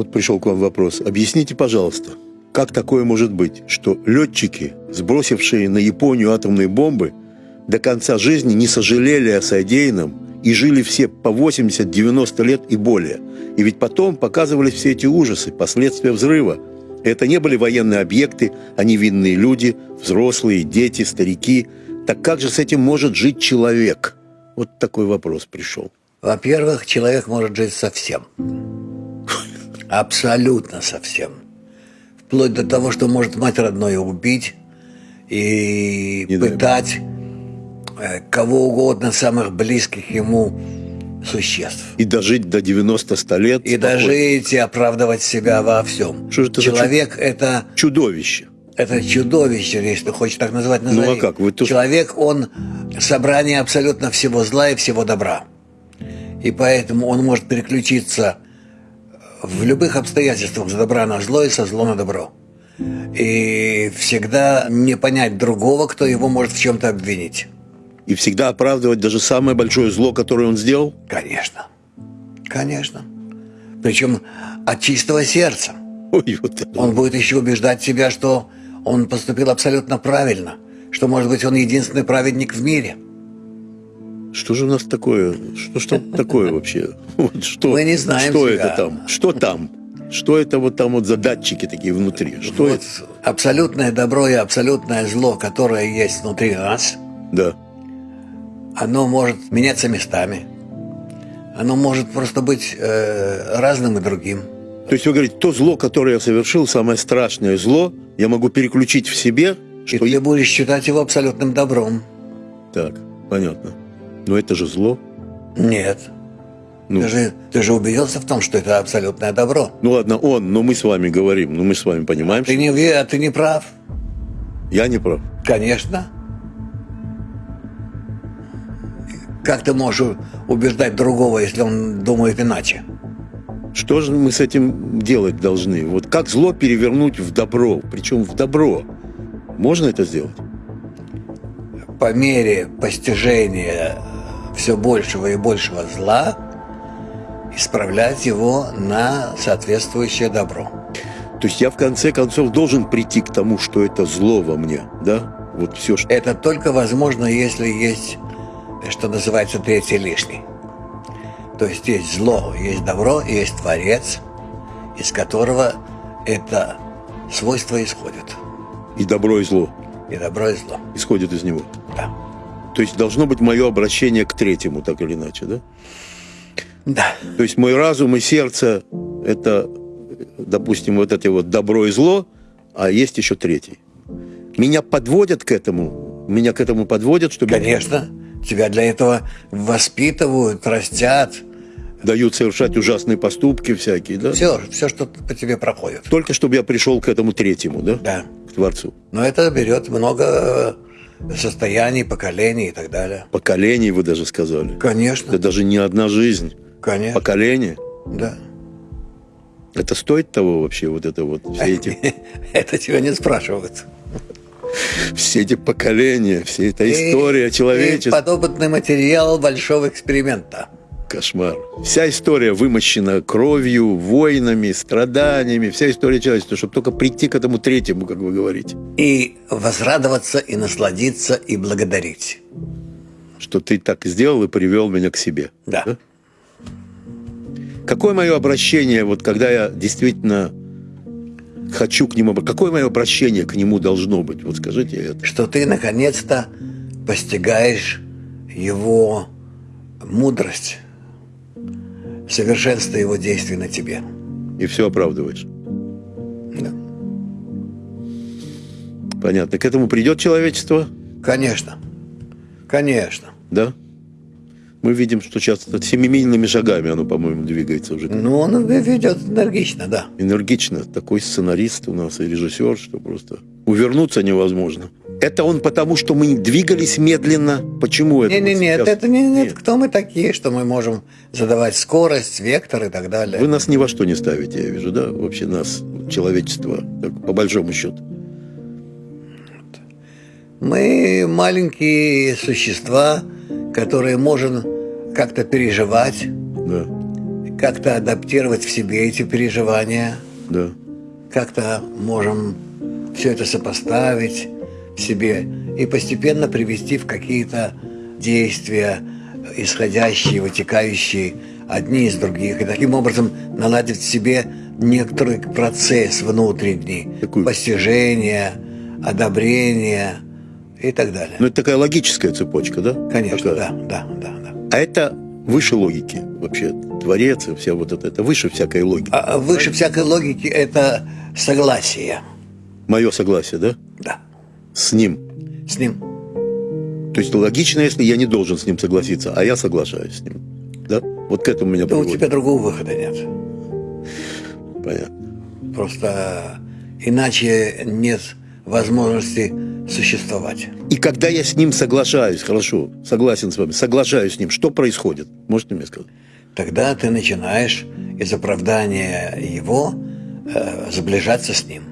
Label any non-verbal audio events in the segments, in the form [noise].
Вот пришел к вам вопрос. Объясните, пожалуйста, как такое может быть, что летчики, сбросившие на Японию атомные бомбы, до конца жизни не сожалели о содеянном и жили все по 80-90 лет и более. И ведь потом показывались все эти ужасы, последствия взрыва. Это не были военные объекты, а невинные люди, взрослые, дети, старики. Так как же с этим может жить человек? Вот такой вопрос пришел. Во-первых, человек может жить совсем. Абсолютно совсем. Вплоть до того, что может мать родное убить и Не пытать э, кого угодно, самых близких ему существ. И дожить до 90-100 лет. И спокойно. дожить, и оправдывать себя во всем. Что же это за Человек это, Чудовище. это чудовище, если ты хочешь так назвать, назови. Ну, а как? Вы тут- Человек, он собрание абсолютно всего зла и всего добра. И поэтому он может переключиться в любых обстоятельствах с добра на зло и со зло на добро. И всегда не понять другого, кто его может в чем-то обвинить. И всегда оправдывать даже самое большое зло, которое он сделал. Конечно. Конечно. Причем от чистого сердца. Ой, вот это. Он будет еще убеждать себя, что он поступил абсолютно правильно, что, может быть, он единственный праведник в мире. Что же у нас такое? Что, что такое вообще? [laughs] Вот что, Мы не знаем Что себя. это там? Что там? Что это вот там вот за датчики такие внутри? Что вот это? абсолютное добро и абсолютное зло, которое есть внутри нас, Да. оно может меняться местами. Оно может просто быть э, разным и другим. То есть вы говорите, то зло, которое я совершил, самое страшное зло, я могу переключить в себе, И что ты я... будешь считать его абсолютным добром. Так, понятно. Но это же зло. Нет. Ну, Ты, же, ты же убедился в том, что это абсолютное добро. ну ладно, он, но мы с вами говорим, ну мы с вами понимаем, Ты не, а ты не прав. я не прав. Конечно. Как ты можешь убеждать другого, если он думает иначе? Что же мы с этим делать должны? Вот как зло перевернуть в добро, причем в добро? Можно это сделать? По мере постижения все большего и большего зла, исправлять его на соответствующее добро. То есть я в конце концов должен прийти к тому, что это зло во мне, да? Вот все, что... Это только возможно, если есть, что называется, третий лишний. То есть есть зло, есть добро, есть Творец, из которого это свойство исходит. И добро, и зло И добро, и зло. исходит из него. То есть должно быть мое обращение к третьему, так или иначе, да? Да. То есть мой разум и сердце – это, допустим, вот это вот добро и зло, а есть еще третий. Меня подводят к этому, меня к этому подводят, чтобы Конечно. Тебя для этого воспитывают, растят. дают совершать ужасные поступки всякие, да? Все, все, что по тебе проходит. Только чтобы я пришел к этому третьему, да? Да. К Творцу. Но это берет много состояний, поколений и так далее. Поколений, вы даже сказали. Конечно. Это даже не одна жизнь. Конечно. Поколение. Да. Это стоит того вообще, вот это вот, все эти, [laughs] Это тебя не спрашивают. все эти поколения, вся эта история человечества. подопытный материал большого эксперимента. Кошмар. Вся история вымощена кровью, войнами, страданиями, вся история человечества, чтобы только прийти к этому третьему, как вы говорите. И возрадоваться, и насладиться, и благодарить. Что ты так сделал и привел меня к себе. Да. Какое мое обращение, вот когда я действительно хочу к нему, какое мое обращение к нему должно быть? Вот скажите это. Что ты наконец-то постигаешь его мудрость, совершенство его действий на тебе. И все оправдываешь. Да. Понятно. К этому придет человечество, Конечно. Конечно. да? Мы видим, что сейчас семимильными шагами оно, по-моему, двигается уже. Ну, он ведет энергично, да. Энергично. Такой сценарист у нас и режиссер, что просто увернуться невозможно. Это он потому, что мы двигались медленно. Почему это? Не, не, вот нет, сейчас? это не, нет. Нет. Кто мы такие, что мы можем задавать скорость, вектор и так далее? Вы нас ни во что не ставите, я вижу, да? Вообще нас, человечество, так, по большому счету. Мы маленькие существа, которые можем как-то переживать, Да. как-то адаптировать в себе эти переживания, Да. как-то можем все это сопоставить в себе и постепенно привести в какие-то действия, исходящие, вытекающие одни из других, и таким образом наладить в себе некоторый процесс внутренний, Какую? постижения, одобрения и так далее. Ну, это такая логическая цепочка, да? Конечно, Такая. да, да, да, да. А это выше логики вообще. Творец и вся вот это, это выше всякой логики. А выше всякой логики это согласие, Мое согласие, да? да, С ним. с ним. То есть логично, если я не должен с ним согласиться, а я соглашаюсь с ним. Да? Вот к этому меня Да у приводит. тебя другого выхода нет. Понятно. Просто иначе нет возможности существовать. И когда я с ним соглашаюсь, хорошо, согласен с вами, соглашаюсь с ним, что происходит? Можете мне сказать? Тогда ты начинаешь из оправдания его э, сближаться с ним.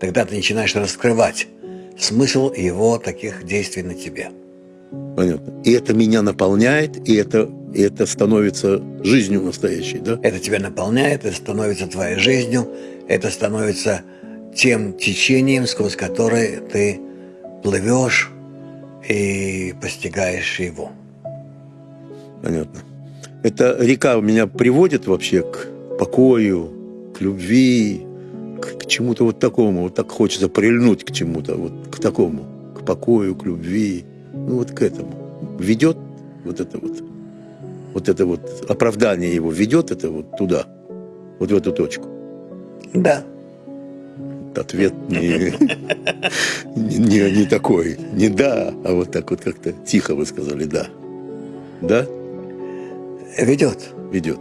Тогда ты начинаешь раскрывать смысл его таких действий на тебе. Понятно. И это меня наполняет, и это, и это становится жизнью настоящей, да? Это тебя наполняет, это становится твоей жизнью, это становится тем течением, сквозь которое ты плывешь и постигаешь его. Понятно. Эта река меня приводит вообще к покою, к любви, к, чему-то вот такому. Вот так хочется прильнуть к чему-то, вот к такому, к покою, к любви. Ну вот к этому. Ведет вот это вот, вот это вот оправдание его ведет это вот туда, вот в эту точку. Да, Ответ не, не, не, не такой, не да, а вот так вот как-то тихо вы сказали да. Да, ведет. ведет.